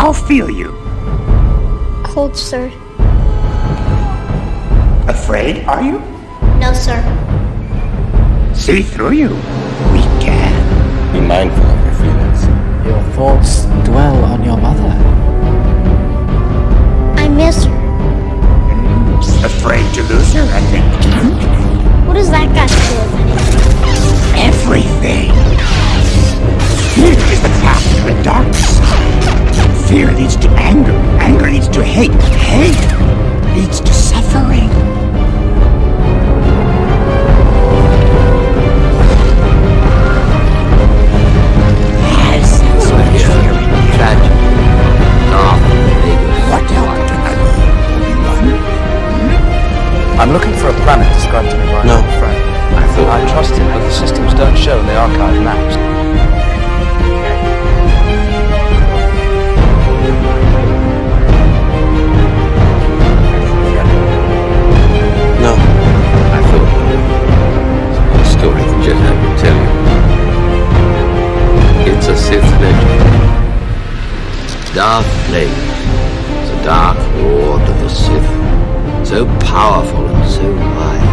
How feel you? Cold, sir. Afraid, are you? No, sir. See through you. Fear leads to anger. Anger leads to hate. Hate leads to suffering. Yes, that's what fear is. Tragedy. What happened to Obi-Wan? I'm looking for a planet described to me by No. an old friend. I thought I trust him, but the systems don't show in the archive maps. Darth Plagueis a dark lord of the Sith, so powerful and so wise,